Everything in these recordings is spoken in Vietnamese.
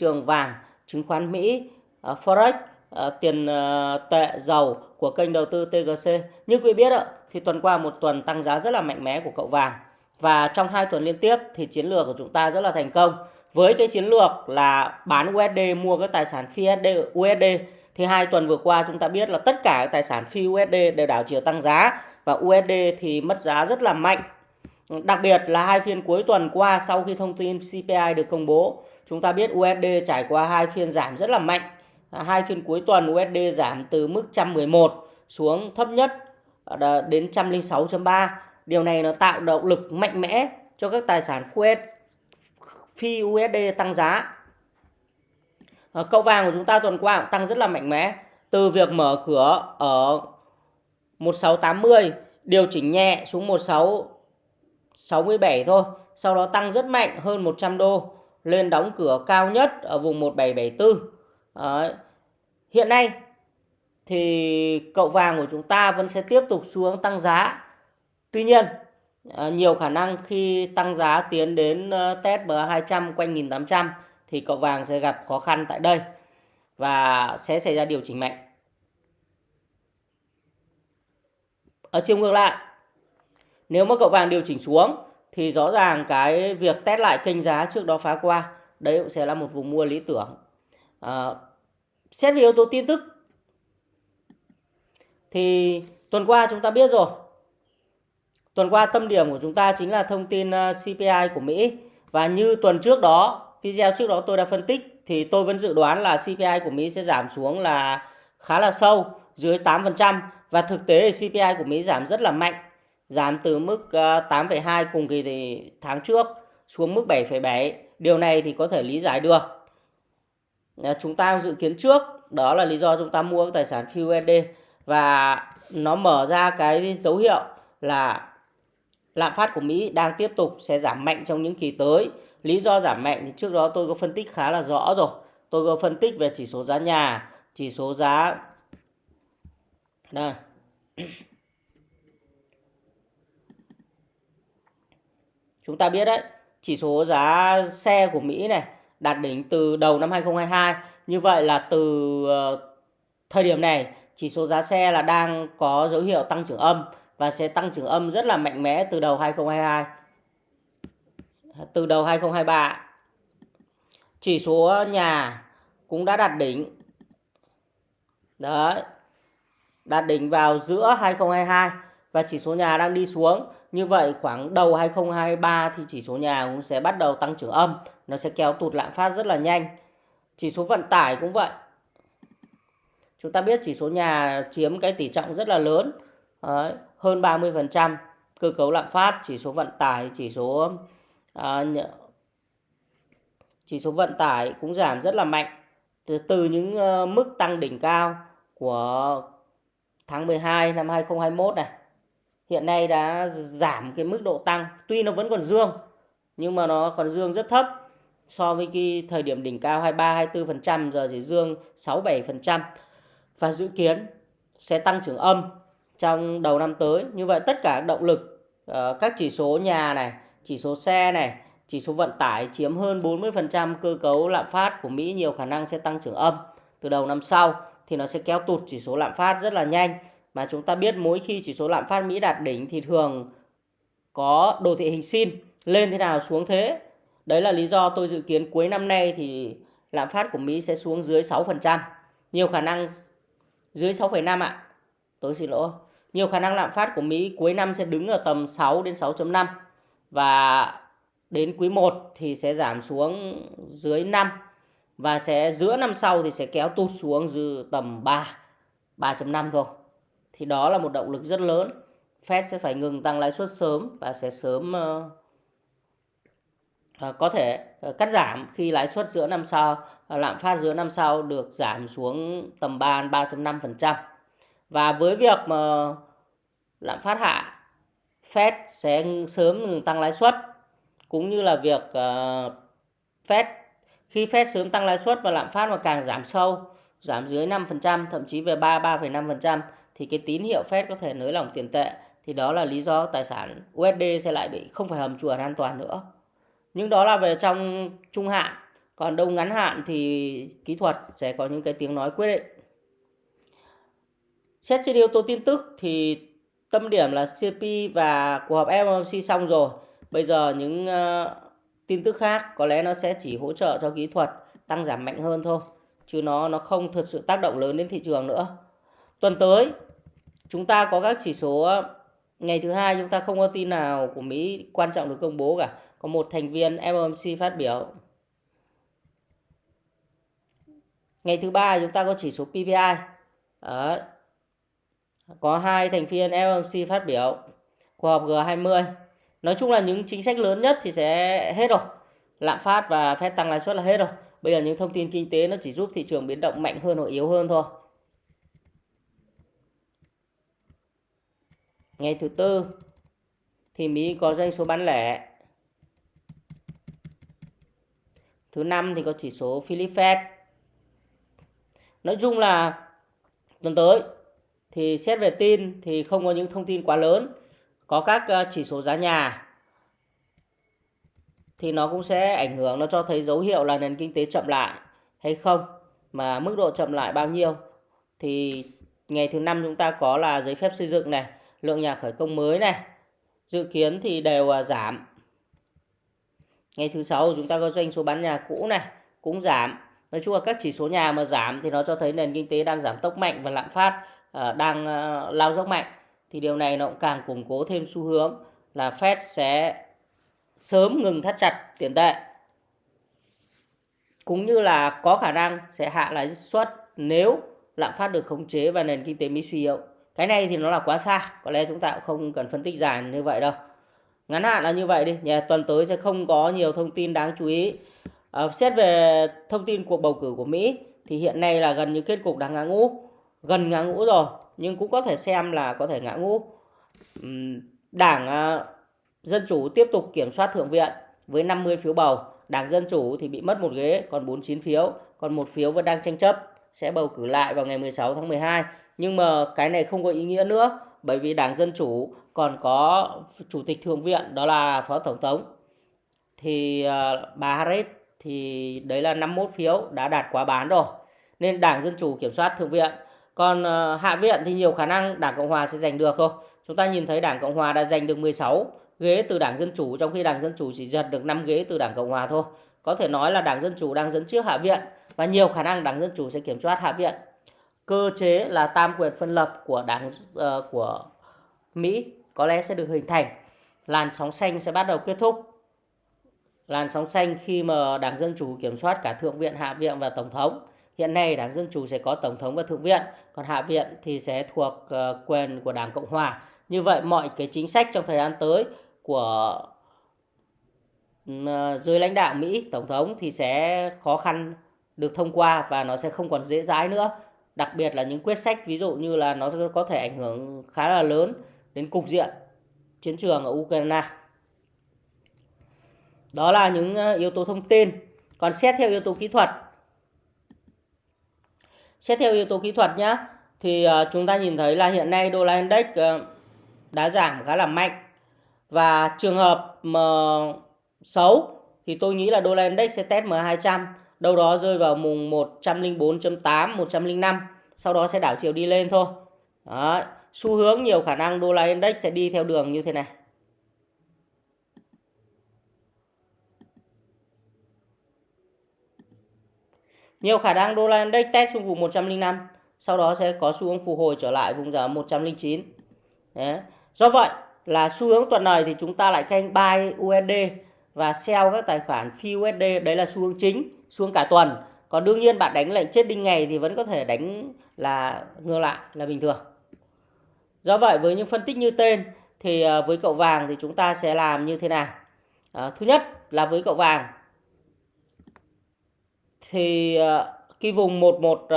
trường vàng, chứng khoán Mỹ, ờ, Forex, ờ, tiền ờ, tệ, dầu của kênh đầu tư TGC. Như quý biết ạ, thì tuần qua một tuần tăng giá rất là mạnh mẽ của cậu vàng. Và trong hai tuần liên tiếp thì chiến lược của chúng ta rất là thành công. Với cái chiến lược là bán USD mua các tài sản phi USD thì hai tuần vừa qua chúng ta biết là tất cả các tài sản phi USD đều đảo chiều tăng giá và USD thì mất giá rất là mạnh. Đặc biệt là hai phiên cuối tuần qua sau khi thông tin CPI được công bố, chúng ta biết USD trải qua hai phiên giảm rất là mạnh. Hai phiên cuối tuần USD giảm từ mức 111 xuống thấp nhất ờ, đến 106.3. Điều này nó tạo động lực mạnh mẽ cho các tài sản US, phi USD tăng giá. Ờ, cậu vàng của chúng ta tuần qua cũng tăng rất là mạnh mẽ. Từ việc mở cửa ở 1680 điều chỉnh nhẹ xuống 1667 thôi. Sau đó tăng rất mạnh hơn 100 đô lên đóng cửa cao nhất ở vùng 1774. Đấy. Hiện nay thì cậu vàng của chúng ta vẫn sẽ tiếp tục xuống tăng giá. Tuy nhiên, à, nhiều khả năng khi tăng giá tiến đến ờ, test MA200 quanh 1800 thì cậu vàng sẽ gặp khó khăn tại đây và sẽ xảy ra điều chỉnh mạnh. Ở chiều ngược lại, nếu mà cậu vàng điều chỉnh xuống thì rõ ràng cái việc test lại kênh giá trước đó phá qua đấy cũng sẽ là một vùng mua lý tưởng. À, xét về yếu tố tin tức thì tuần qua chúng ta biết rồi. Tuần qua tâm điểm của chúng ta chính là thông tin ờ, CPI của Mỹ và như tuần trước đó, video trước đó tôi đã phân tích thì tôi vẫn dự đoán là CPI của Mỹ sẽ giảm xuống là khá là sâu dưới 8% và thực tế thì CPI của Mỹ giảm rất là mạnh, giảm từ mức ờ, 8,2 cùng kỳ thì tháng trước xuống mức 7,7. Điều này thì có thể lý giải được. Ờ, chúng ta dự kiến trước, đó là lý do chúng ta mua các tài sản phi USD và nó mở ra cái dấu hiệu là lạm phát của Mỹ đang tiếp tục sẽ giảm mạnh trong những kỳ tới. Lý do giảm mạnh thì trước đó tôi có phân tích khá là rõ rồi. Tôi có phân tích về chỉ số giá nhà, chỉ số giá đây. Chúng ta biết đấy, chỉ số giá xe của Mỹ này đạt đỉnh từ đầu năm 2022. Như vậy là từ ờ, thời điểm này chỉ số giá xe là đang có dấu hiệu tăng trưởng âm và sẽ tăng trưởng âm rất là mạnh mẽ từ đầu 2022. Từ đầu 2023. Chỉ số nhà cũng đã đạt đỉnh. Đấy. Đạt đỉnh vào giữa 2022 và chỉ số nhà đang đi xuống. Như vậy khoảng đầu 2023 thì chỉ số nhà cũng sẽ bắt đầu tăng trưởng âm. Nó sẽ kéo tụt lạm phát rất là nhanh. Chỉ số vận tải cũng vậy. Chúng ta biết chỉ số nhà chiếm cái tỷ trọng rất là lớn. Đấy, hơn 30% cơ cấu lạm phát, chỉ số vận tải, chỉ số à, chỉ số vận tải cũng giảm rất là mạnh từ, từ những uh, mức tăng đỉnh cao của tháng 12 năm 2021 này. Hiện nay đã giảm cái mức độ tăng, tuy nó vẫn còn dương nhưng mà nó còn dương rất thấp so với cái thời điểm đỉnh cao 23 24% giờ chỉ dương 6 7% và dự kiến sẽ tăng trưởng âm trong đầu năm tới. Như vậy tất cả động lực ờ, các chỉ số nhà này, chỉ số xe này, chỉ số vận tải chiếm hơn 40% cơ cấu lạm phát của Mỹ nhiều khả năng sẽ tăng trưởng âm từ đầu năm sau thì nó sẽ kéo tụt chỉ số lạm phát rất là nhanh. Mà chúng ta biết mỗi khi chỉ số lạm phát Mỹ đạt đỉnh thì thường có đồ thị hình sin lên thế nào xuống thế. Đấy là lý do tôi dự kiến cuối năm nay thì lạm phát của Mỹ sẽ xuống dưới 6%. Nhiều khả năng dưới 6,5 ạ. Tôi xin lỗi. Nhiều khả năng lạm phát của Mỹ cuối năm sẽ đứng ở tầm 6 đến 6.5 và đến quý 1 thì sẽ giảm xuống dưới 5 và sẽ giữa năm sau thì sẽ kéo tụt xuống dư tầm 3 3.5 thôi. Thì đó là một động lực rất lớn. Fed sẽ phải ngừng tăng lãi suất sớm và sẽ sớm uh, có thể uh, cắt giảm khi lãi suất giữa năm sau, uh, lạm phát giữa năm sau được giảm xuống tầm 3 3.5%. Và với việc mà lạm phát hạ, Fed sẽ sớm ngừng tăng lãi suất cũng như là việc uh, Fed khi Fed sớm tăng lãi suất và lạm phát mà càng giảm sâu, giảm dưới 5%, thậm chí về 3 3,5% thì cái tín hiệu Fed có thể nới lỏng tiền tệ. Thì đó là lý do tài sản USD sẽ lại bị không phải hầm chuồn an toàn nữa. Nhưng đó là về trong trung hạn. còn đâu ngắn hạn thì kỹ thuật sẽ có những cái tiếng nói quyết định. Xét trên yếu tố tin tức thì tâm điểm là CP và cuộc họp FOMC xong rồi. Bây giờ những uh, tin tức khác có lẽ nó sẽ chỉ hỗ trợ cho kỹ thuật tăng giảm mạnh hơn thôi. Chứ nó nó không thực sự tác động lớn đến thị trường nữa. Tuần tới chúng ta có các chỉ số ngày thứ hai chúng ta không có tin nào của Mỹ quan trọng được công bố cả. Có một thành viên FOMC phát biểu. Ngày thứ ba chúng ta có chỉ số PPI Đấy. có hai thành viên FOMC phát biểu. Cuộc họp G20 nói chung là những chính sách lớn nhất thì sẽ hết rồi. Lạm phát và phép tăng lãi suất là hết rồi. Bây giờ những thông tin kinh tế nó chỉ giúp thị trường biến động mạnh hơn hoặc yếu hơn thôi. Ngày thứ tư thì Mỹ có doanh số bán lẻ. Thứ năm thì có chỉ số Philip Fed. Nói chung là tuần tới thì xét về tin thì không có những thông tin quá lớn, có các ờ, chỉ số giá nhà thì nó cũng sẽ ảnh hưởng, nó cho thấy dấu hiệu là nền kinh tế chậm lại hay không, mà mức độ chậm lại bao nhiêu thì ngày thứ năm chúng ta có là giấy phép xây dựng này lượng nhà khởi công mới này, dự kiến thì đều à, giảm. Ngày thứ sáu chúng ta có doanh số bán nhà cũ này, cũng giảm. Nói chung là các chỉ số nhà mà giảm thì nó cho thấy nền kinh tế đang giảm tốc mạnh và lạm phát à, đang à, lao dốc mạnh. Thì điều này nó cũng càng củng cố thêm xu hướng là Fed sẽ sớm ngừng thắt chặt tiền tệ. Cũng như là có khả năng sẽ hạ lãi suất nếu lạm phát được khống chế và nền kinh tế Mỹ suy yếu. Cái này thì nó là quá xa, có lẽ chúng ta cũng không cần phân tích dài như vậy đâu. Ngắn hạn là như vậy đi, nhà tuần tới sẽ không có nhiều thông tin đáng chú ý. À, xét về thông tin cuộc bầu cử của Mỹ thì hiện nay là gần như kết cục đang ngã ngũ, gần ngã ngũ rồi, nhưng cũng có thể xem là có thể ngã ngũ. Đảng à, Dân Chủ tiếp tục kiểm soát Thượng viện với 50 phiếu bầu. Đảng Dân Chủ thì bị mất một ghế, còn 49 phiếu, còn một phiếu vẫn đang tranh chấp sẽ bầu cử lại vào ngày 16 tháng 12. Nhưng mà cái này không có ý nghĩa nữa, bởi vì Đảng Dân Chủ còn có Chủ tịch Thượng viện, đó là Phó Tổng thống. Thì à, bà Harris, thì đấy là 51 phiếu đã đạt quá bán rồi. Nên Đảng Dân Chủ kiểm soát Thượng viện. Còn à, Hạ viện thì nhiều khả năng Đảng Cộng Hòa sẽ giành được thôi. Chúng ta nhìn thấy Đảng Cộng Hòa đã giành được 16 ghế từ Đảng Dân Chủ, trong khi Đảng Dân Chủ chỉ giật được 5 ghế từ Đảng Cộng Hòa thôi. Có thể nói là Đảng Dân Chủ đang dẫn trước Hạ viện và nhiều khả năng Đảng Dân Chủ sẽ kiểm soát Hạ viện. Cơ chế là tam quyền phân lập của Đảng uh, của Mỹ có lẽ sẽ được hình thành. Làn sóng xanh sẽ bắt đầu kết thúc. Làn sóng xanh khi mà Đảng Dân Chủ kiểm soát cả Thượng viện, Hạ viện và Tổng thống. Hiện nay Đảng Dân Chủ sẽ có Tổng thống và Thượng viện, còn Hạ viện thì sẽ thuộc uh, quyền của Đảng Cộng Hòa. Như vậy mọi cái chính sách trong thời gian tới của dưới ờ, lãnh đạo Mỹ, Tổng thống thì sẽ khó khăn được thông qua và nó sẽ không còn dễ dãi nữa. Đặc biệt là những quyết sách ví dụ như là nó có thể ảnh hưởng khá là lớn đến cục diện chiến trường ở Ukraine. Đó là những ờ, yếu tố thông tin. Còn xét theo yếu tố kỹ thuật. Xét theo yếu tố kỹ thuật nhé, thì ờ, chúng ta nhìn thấy là hiện nay đô la index ờ, đã giảm khá là mạnh và trường hợp mà xấu thì tôi nghĩ là đô la index sẽ test M200 đâu đó rơi vào mùng 104.8, 105 sau đó sẽ đảo chiều đi lên thôi. Đó. Xu hướng nhiều khả năng đô la index sẽ đi theo đường như thế này. Nhiều khả năng đô la index test xuống vùng 105, sau đó sẽ có xu hướng phục hồi trở lại vùng giá 109. Đấy. Do vậy, là xu hướng tuần này thì chúng ta lại canh buy USD và sell các tài khoản phi USD đấy là xu hướng chính xu hướng cả tuần. Còn đương nhiên bạn đánh lệnh chết đinh ngày thì vẫn có thể đánh là ngược lại là bình thường. Do vậy với những phân tích như tên thì ờ, với cậu vàng thì chúng ta sẽ làm như thế nào? À, thứ nhất là với cậu vàng thì ờ, cái vùng 11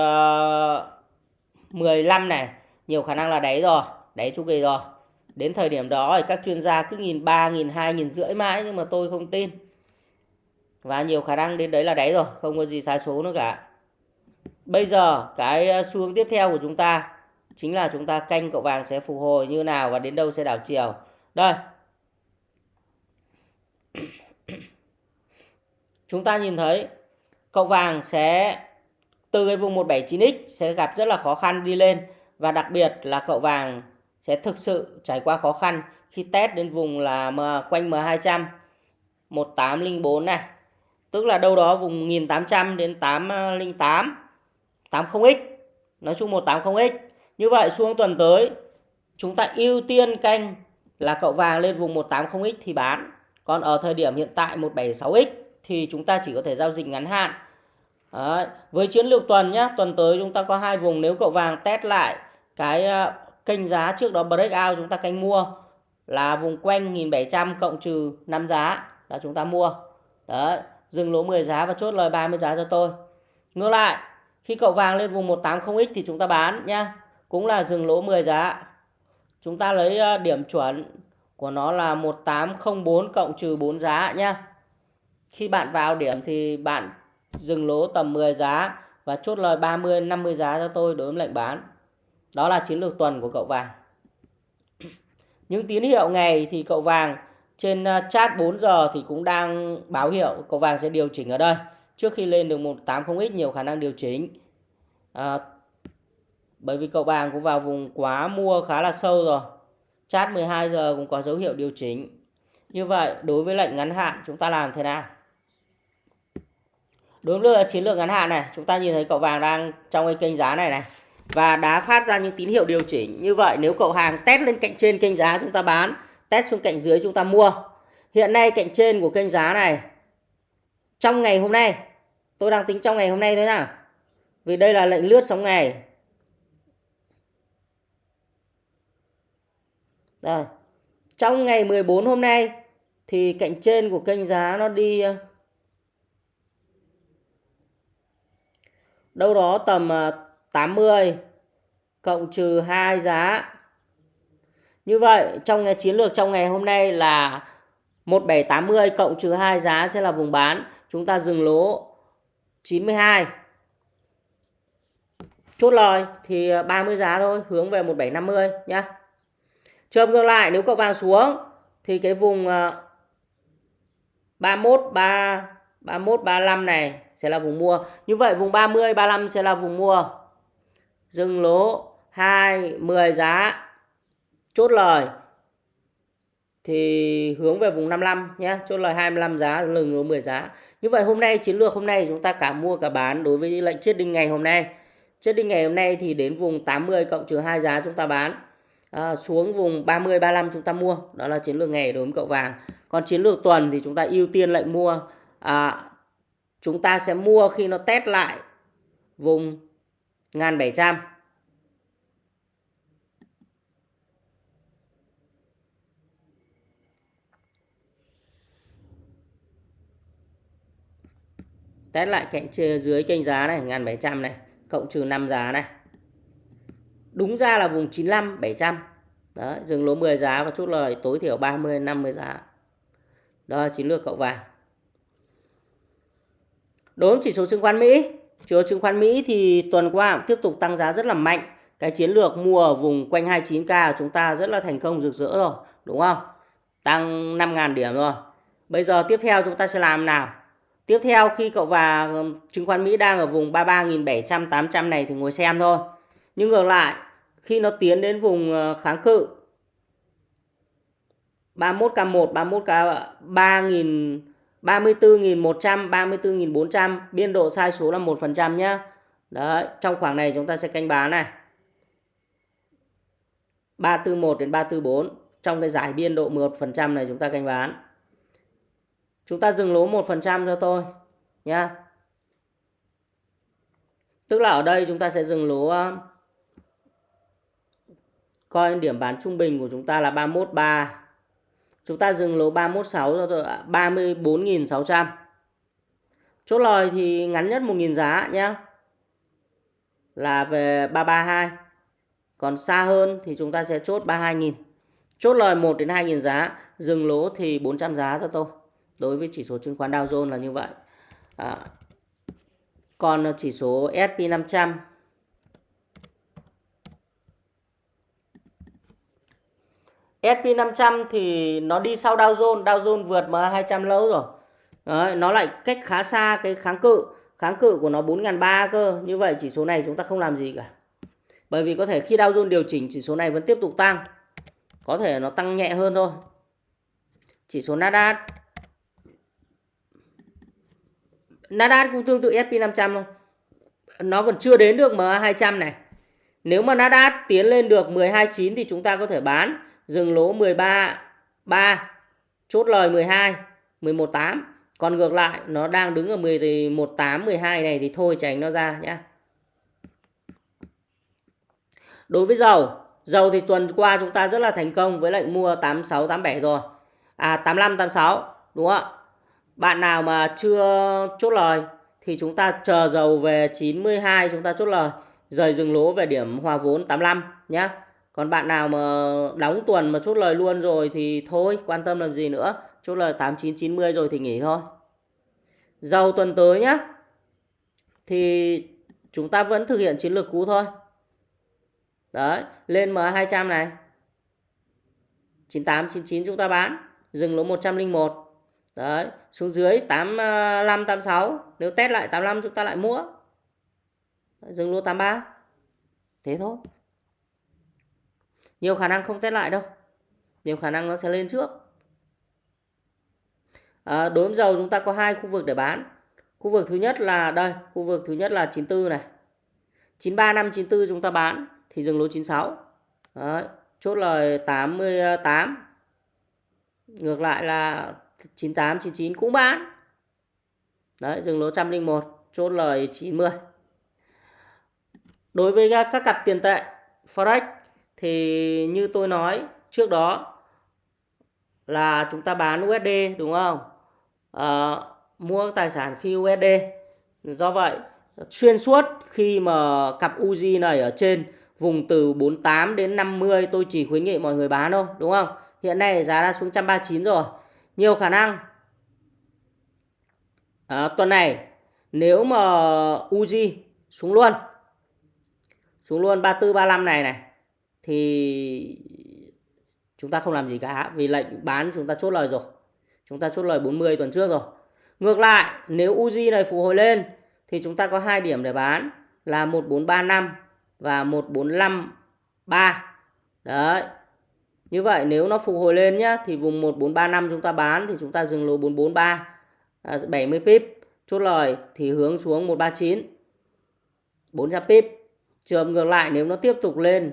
15 này nhiều khả năng là đáy rồi đáy chu kỳ rồi. Đến thời điểm đó thì các chuyên gia cứ nhìn ba nghìn, hai nghìn rưỡi mãi nhưng mà tôi không tin. Và nhiều khả năng đến đấy là đáy rồi, không có gì sai số nữa cả. Bây giờ cái ờ, xu hướng tiếp theo của chúng ta chính là chúng ta canh cậu vàng sẽ phục hồi như nào và đến đâu sẽ đảo chiều. Đây. Chúng ta nhìn thấy cậu vàng sẽ từ cái vùng 179X sẽ gặp rất là khó khăn đi lên và đặc biệt là cậu vàng sẽ thực sự trải qua khó khăn khi test đến vùng là quanh M200 1804 này. Tức là đâu đó vùng 1800 đến 808 80X nói chung 180X như vậy xuống tuần tới, chúng ta ưu tiên canh là cậu vàng lên vùng 180X thì bán. Còn ở thời điểm hiện tại 176X thì chúng ta chỉ có thể giao dịch ngắn hạn. Đấy. với chiến lược tuần nhé tuần tới chúng ta có hai vùng. Nếu cậu vàng test lại cái ờ, kênh giá trước đó breakout chúng ta canh mua là vùng quanh 1700 cộng trừ 5 giá là chúng ta mua. Đấy, dừng lỗ 10 giá và chốt lời 30 giá cho tôi. Ngược lại, khi cậu vàng lên vùng 180x thì chúng ta bán nhá. Cũng là dừng lỗ 10 giá. Chúng ta lấy ờ, điểm chuẩn của nó là 1804 cộng trừ 4 giá nhá. Khi bạn vào điểm thì bạn dừng lỗ tầm 10 giá và chốt lời 30 50 giá cho tôi đối với lệnh bán đó là chiến lược tuần của cậu vàng. Những tín hiệu ngày thì cậu vàng trên à, chat 4 giờ thì cũng đang báo hiệu cậu vàng sẽ điều chỉnh ở đây. Trước khi lên được 180x nhiều khả năng điều chỉnh. À, bởi vì cậu vàng cũng vào vùng quá mua khá là sâu rồi. Chat 12 giờ cũng có dấu hiệu điều chỉnh. Như vậy đối với lệnh ngắn hạn chúng ta làm thế nào? Đối với chiến lược ngắn hạn này chúng ta nhìn thấy cậu vàng đang trong cái kênh giá này này và đã phát ra những tín hiệu điều chỉnh như vậy. Nếu cậu hàng test lên cạnh trên kênh giá chúng ta bán, test xuống cạnh dưới chúng ta mua. Hiện nay cạnh trên của kênh giá này, trong ngày hôm nay, tôi đang tính trong ngày hôm nay thôi nha vì đây là lệnh lướt sóng ngày. Đây. Trong ngày 14 hôm nay, thì cạnh trên của kênh giá nó đi ờ, đâu đó tầm ờ, 80 cộng trừ 2 giá. Như vậy trong cái chiến lược trong ngày hôm nay là 1780 cộng trừ 2 giá sẽ là vùng bán. Chúng ta dừng lỗ 92. Chốt lời thì 30 giá thôi, hướng về 1750 nhá. Trường ngược lại nếu cậu vàng xuống thì cái vùng 31 3 31 35 này sẽ là vùng mua. Như vậy vùng 30 35 sẽ là vùng mua. Dừng lỗ. 2 10 giá. Chốt lời. Thì hướng về vùng 55 nhé, chốt lời 25 giá, lừng lỗ 10 giá. Như vậy hôm nay chiến lược hôm nay chúng ta cả mua cả bán đối với lệnh chết đinh ngày hôm nay. Chết đinh ngày hôm nay thì đến vùng 80 cộng trừ 2 giá chúng ta bán. À, xuống vùng 30 35 chúng ta mua. Đó là chiến lược ngày đối với cậu vàng. Còn chiến lược tuần thì chúng ta ưu tiên lệnh mua. À, chúng ta sẽ mua khi nó test lại vùng 1700 test lại cạnh dưới kênh giá này 1700 này, cộng trừ 5 giá này. Đúng ra là vùng 95 700 đấy, dừng lỗ 10 giá và chốt lời tối thiểu 30 50 giá. Đó là chiến lược cậu vàng. Đốm chỉ số chứng khoán Mỹ chỉ chứng khoán Mỹ thì tuần qua cũng tiếp tục tăng giá rất là mạnh. Cái chiến lược mua ở vùng quanh 29k của chúng ta rất là thành công rực rỡ rồi đúng không? Tăng 5.000 điểm rồi. Bây giờ tiếp theo chúng ta sẽ làm nào? Tiếp theo khi cậu và chứng khoán Mỹ đang ở vùng 33.700 800 này thì ngồi xem thôi. Nhưng ngược lại, khi nó tiến đến vùng ờ, kháng cự 31K1, 31K 3.000 34.100, 34.400 biên độ sai số là 1% nhé. Đấy, trong khoảng này chúng ta sẽ canh bán này. 341 đến 344 trong cái giải biên độ 1% này chúng ta canh bán. Chúng ta dừng lỗ 1% cho tôi nhá. Tức là ở đây chúng ta sẽ dừng lỗ ờ, Coi điểm bán trung bình của chúng ta là 313. Chúng ta dừng lỗ 316 cho tôi 34.600. Chốt lời thì ngắn nhất 1.000 giá nhé. Là về 332. Còn xa hơn thì chúng ta sẽ chốt 32.000. Chốt lời 1 đến 2.000 giá. Dừng lỗ thì 400 giá cho tôi. Đối với chỉ số chứng khoán Dow Jones là như vậy. À, còn chỉ số S&P 500 SP500 thì nó đi sau Dow Jones, Dow Jones vượt MA200 lâu rồi. Đấy, nó lại cách khá xa cái kháng cự kháng cự của nó 4.300 cơ. Như vậy chỉ số này chúng ta không làm gì cả. Bởi vì có thể khi Dow Jones điều chỉnh chỉ số này vẫn tiếp tục tăng. Có thể nó tăng nhẹ hơn thôi. Chỉ số Nasdaq Nasdaq cũng tương tự S&P 500 thôi. Nó còn chưa đến được MA200 này. Nếu mà Nasdaq tiến lên được 12.9 thì chúng ta có thể bán. Dừng lỗ 13 3 chốt lời 12 11.8 còn ngược lại, nó đang đứng ở 11.8 12 này thì thôi tránh nó ra nhé đối với dầu dầu thì tuần qua chúng ta rất là thành công với lệnh mua 86 87 rồi. À 85 86 đúng không ạ? Bạn nào mà chưa chốt lời thì chúng ta chờ dầu về 92 chúng ta chốt lời. Rời dừng lỗ về điểm hòa vốn 85 nhé còn bạn nào mà đóng tuần mà chốt lời luôn rồi thì thôi, quan tâm làm gì nữa. Chốt lời 8990 rồi thì nghỉ thôi. Dầu tuần tới nhá. Thì chúng ta vẫn thực hiện chiến lược cũ thôi. Đấy, lên M200 này. 98 99 chúng ta bán. Dừng lỗ 101 đấy, xuống dưới 85 86 nếu test lại 85 chúng ta lại mua. Dừng lỗ 83 thế thôi nhiều khả năng không test lại đâu. Nhiều khả năng nó sẽ lên trước. À, đối với dầu chúng ta có hai khu vực để bán. Khu vực thứ nhất là đây khu vực thứ nhất là 94 này. 93594 chúng ta bán thì dừng lỗ 96 Đấy, chốt lời 88 ngược lại là 98 99 cũng bán. Đấy dừng lỗ 101 chốt lời 90 đối với các cặp tiền tệ forex thì như tôi nói trước đó là chúng ta bán USD đúng không? À, mua tài sản phi USD. Do vậy xuyên suốt khi mà cặp UZ này ở trên vùng từ 48 đến 50 tôi chỉ khuyến nghị mọi người bán thôi đúng không? Hiện nay giá đã xuống 139 rồi. Nhiều khả năng à, tuần này nếu mà UZ xuống luôn xuống luôn 34 35 này này thì chúng ta không làm gì cả vì lệnh bán chúng ta chốt lời rồi. Chúng ta chốt lời 40 tuần trước rồi. Ngược lại, nếu Uzi này phục hồi lên thì chúng ta có hai điểm để bán là 1435 và 1453. Đấy. Như vậy nếu nó phục hồi lên nhá thì vùng 1435 chúng ta bán thì chúng ta dừng lỗ 443 à, 70 pip. Chốt lời thì hướng xuống 139 400 pip. Trường ngược lại nếu nó tiếp tục lên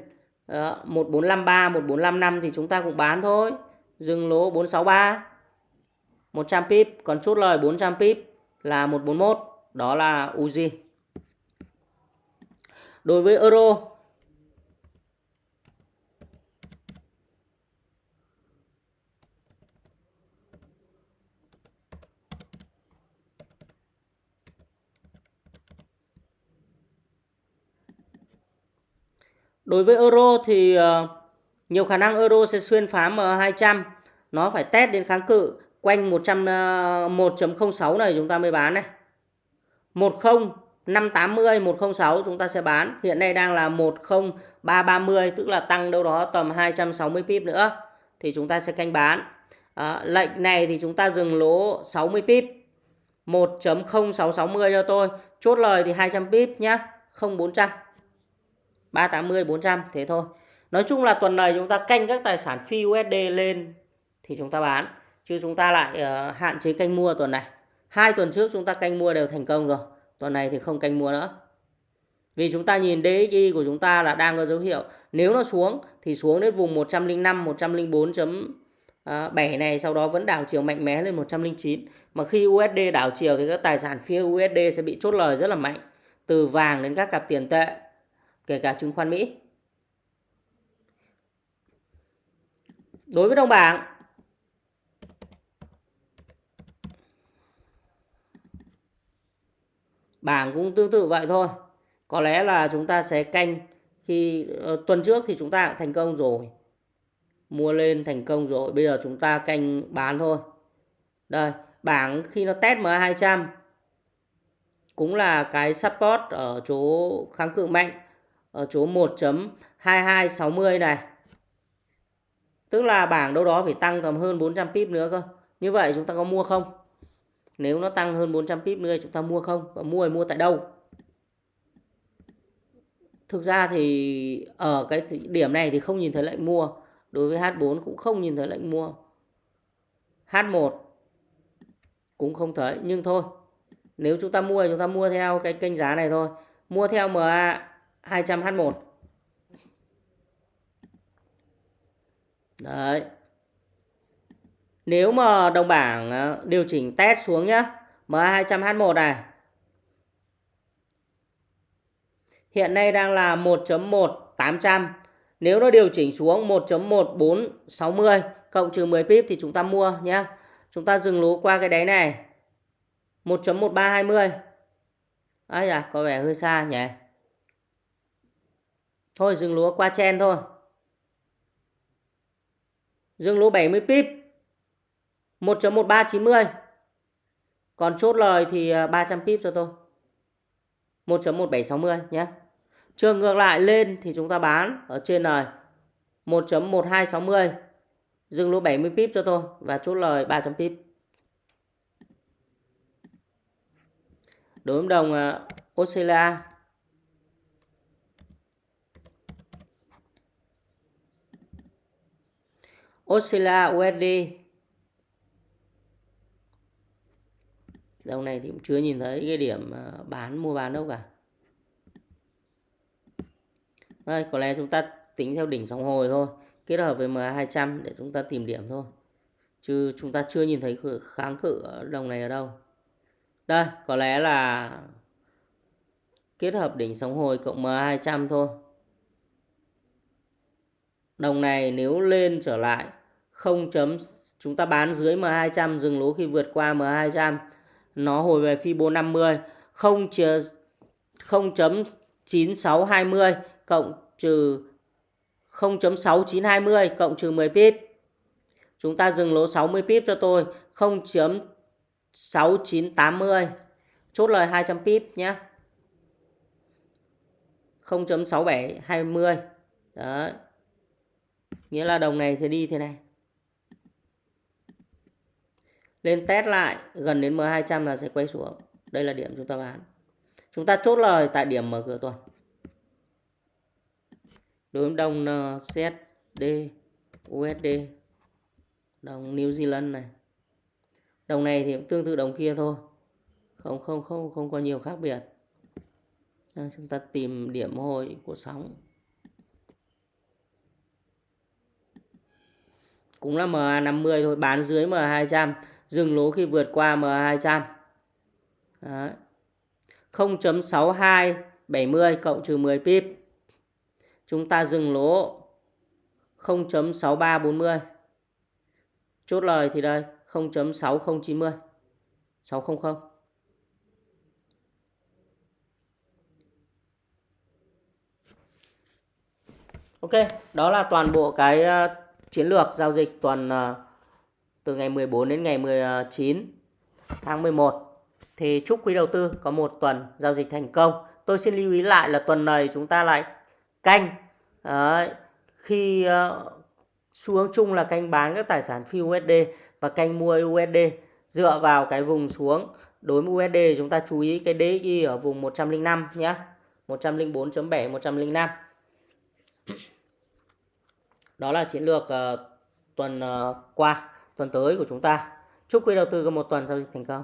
đó, 1453, 1455 thì chúng ta cũng bán thôi. Dừng lỗ 463. 100 pip, còn chốt lời 400 pip là 141, đó là Uzi. Đối với euro Đối với euro thì ờ, nhiều khả năng euro sẽ xuyên phá M200. Nó phải test đến kháng cự quanh 100 1.06 ờ, này chúng ta mới bán này. 10 580 106 chúng ta sẽ bán. Hiện nay đang là 10330 tức là tăng đâu đó tầm 260 pip nữa thì chúng ta sẽ canh bán. À, lệnh này thì chúng ta dừng lỗ 60 pip. 1.0660 cho tôi. Chốt lời thì 200 pip nhá, không 400. 380 400 thế thôi. Nói chung là tuần này chúng ta canh các tài sản phi USD lên thì chúng ta bán chứ chúng ta lại uh, hạn chế canh mua tuần này. Hai tuần trước chúng ta canh mua đều thành công rồi. Tuần này thì không canh mua nữa. Vì chúng ta nhìn DXY của chúng ta là đang có dấu hiệu nếu nó xuống thì xuống đến vùng 105 104.7 à, này sau đó vẫn đảo chiều mạnh mẽ lên 109. Mà khi USD đảo chiều thì các tài sản phía USD sẽ bị chốt lời rất là mạnh từ vàng đến các cặp tiền tệ kể cả chứng khoán Mỹ. Đối với đồng bảng bảng cũng tương tự vậy thôi. Có lẽ là chúng ta sẽ canh khi uh, tuần trước thì chúng ta thành công rồi. Mua lên thành công rồi, bây giờ chúng ta canh bán thôi. Đây, bảng khi nó test MA200 cũng là cái support ở chỗ kháng cự mạnh ở chỗ 1.2260 này. Tức là bảng đâu đó phải tăng tầm hơn 400 pip nữa cơ. Như vậy chúng ta có mua không? nếu nó tăng hơn 400 pip nữa chúng ta mua không và mua thì mua tại đâu thực ra thì ở cái điểm này thì không nhìn thấy lệnh mua đối với H4 cũng không nhìn thấy lệnh mua H1 cũng không thấy, nhưng thôi nếu chúng ta mua chúng ta mua theo cái kênh giá này thôi mua theo MA 200H1 đấy. Nếu mà đồng bảng ờ, điều chỉnh test xuống nhá. MA 200H1 này. Hiện nay đang là 1.1800 nếu nó điều chỉnh xuống 1.1460 cộng trừ 10 pip thì chúng ta mua nhé chúng ta dừng lỗ qua cái đáy này. 1.1320 Ây à có vẻ hơi xa nhỉ? Thôi dừng lúa qua chen thôi. Dừng lúa 70 pip. 1.1390 còn chốt lời thì à, 300 pip cho tôi. 1.1760 nhé. Trường ngược lại lên thì chúng ta bán ở trên này. 1.1260 dừng lỗ 70 pip cho tôi và chốt lời 300 pip. Đối với đồng uh, Australia Australia USD Dòng này thì cũng chưa nhìn thấy cái điểm à, bán mua bán đâu cả. Đây, có lẽ chúng ta tính theo đỉnh sóng hồi thôi, kết hợp với MA200 để chúng ta tìm điểm thôi. Chứ chúng ta chưa nhìn thấy kháng cự đồng này ở đâu. Đây, có lẽ là kết hợp đỉnh sóng hồi cộng MA200 thôi. Đồng này nếu lên trở lại 0. chúng ta bán dưới M200 dừng lỗ khi vượt qua M200 nó hồi về Fibo 50 0 0.9620 cộng trừ 0.6920 cộng trừ 10 pip. Chúng ta dừng lỗ 60 pip cho tôi 0.6980 chốt lời 200 pip nhé. 0.6720 Đấy. Nghĩa là đồng này sẽ đi thế này lên test lại gần đến M200 là sẽ quay xuống. Đây là điểm chúng ta bán. Chúng ta chốt lời tại điểm mở cửa tuần. Đối với đồng NZD USD đồng New Zealand này. Đồng này thì cũng tương tự đồng kia thôi. Không không không không có nhiều khác biệt. À, chúng ta tìm điểm hồi của sóng. Cũng là MA50 thôi bán dưới MA200 dừng lỗ khi vượt qua M200. 0.6270 cộng trừ 10 pip. Chúng ta dừng lỗ 0.6340. Chốt lời thì đây 0.6090. 600. Ok, đó là toàn bộ cái ờ, chiến lược giao dịch tuần ờ, từ ngày 14 đến ngày 19 tháng 11 thì chúc quý đầu tư có một tuần giao dịch thành công. Tôi xin lưu ý lại là tuần này chúng ta lại canh. Đấy, khi uh, xu hướng chung là canh bán các tài sản phi USD và canh mua USD dựa vào cái vùng xuống. Đối với USD chúng ta chú ý cái DXY ở vùng 105 nhé 104.7 105 đó là chiến lược uh, tuần uh, qua tuần tới của chúng ta. Chúc quý đầu tư có một tuần giao dịch thành công.